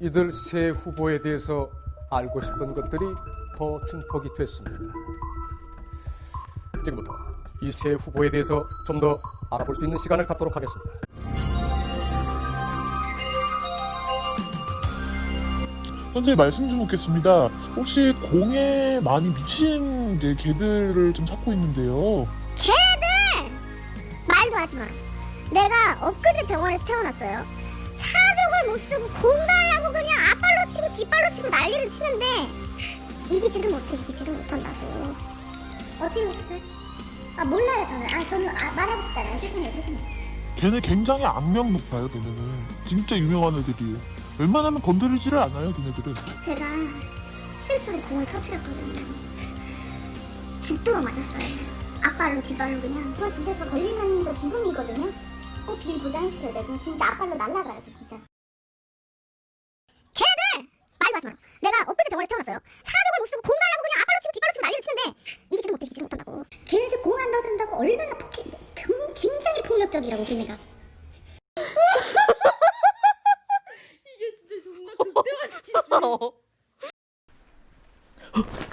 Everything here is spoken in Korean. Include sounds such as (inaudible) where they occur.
이들 세 후보에 대해서 알고 싶은 것들이 더 증폭이 됐습니다. 지금부터 이 세 후보에 대해서 좀 더 알아볼 수 있는 시간을 갖도록 하겠습니다. 선생님 말씀 좀 묻겠습니다. 혹시 공에 많이 미친 이제 개들을 좀 찾고 있는데요. 말도 하지 마. 내가 엊그제 병원에서 태어났어요. 사족을 못 쓰고 공 달라고 그냥 앞발로 치고 뒷발로 치고 난리를 치는데 이기지를 못해 이기지를 못한다고. 어떻게 오셨어요? 아 몰라요 저는. 아 저는 아, 말하고 싶지 않아요. 죄송해요 죄송해요. 걔네 굉장히 악명 높아요. 걔네는 진짜 유명한 애들이에요. 웬만하면 건드리지를 않아요. 걔네들은. 제가 실수로 공을 터뜨렸거든요. 죽도록 맞았어요. 앞발로 뒷발로 그냥. 그거 진짜 저 걸리면 저 죽음이거든요. 꼭 비밀 보장해주셔야 돼요. 저 진짜 앞발로 날라가요 저 진짜. 가지마라 내가 엊그제 병원에서 태어났어요. 사족을 못쓰고 공갈라고 그냥 앞발로 치고 뒷발로 치고 난리를 치는데 이기지 못해 이기지 못한다고. 걔네들 공 안 넣어준다고 얼마나 폭행 굉장히 폭력적이라고 걔네가. 이게 진짜 존나 극대화시키지 (laughs)